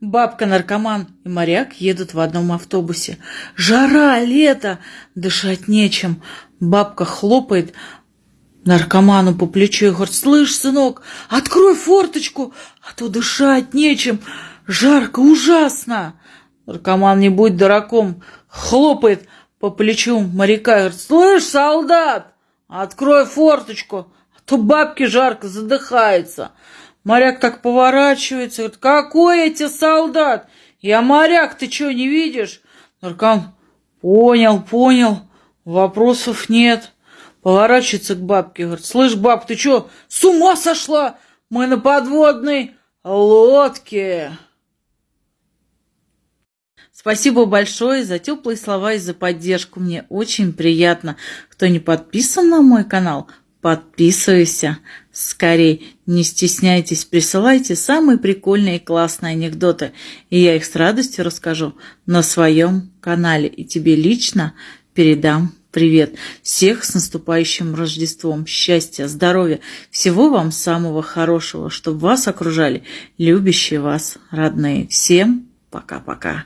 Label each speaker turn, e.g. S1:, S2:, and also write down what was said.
S1: Бабка-наркоман и моряк едут в одном автобусе. Жара, лето, дышать нечем. Бабка хлопает наркоману по плечу и говорит, «Слышь, сынок, открой форточку, а то дышать нечем, жарко, ужасно!» Наркоман, не будь дураком, хлопает по плечу моряка и говорит, «Слышь, солдат, открой форточку, а то бабке жарко, задыхается!» Моряк так поворачивается, говорит, какой эти солдат? Я моряк, ты что, не видишь? Наркоман, понял, понял, вопросов нет. Поворачивается к бабке, говорит, слышь, баб, ты что, с ума сошла? Мы на подводной лодке. Спасибо большое за теплые слова и за поддержку. Мне очень приятно. Кто не подписан на мой канал, подписывайся скорей. Не стесняйтесь, присылайте самые прикольные и классные анекдоты, и я их с радостью расскажу на своем канале. И тебе лично передам привет. Всех с наступающим Рождеством. Счастья, здоровья, всего вам самого хорошего, чтобы вас окружали любящие вас родные. Всем пока-пока.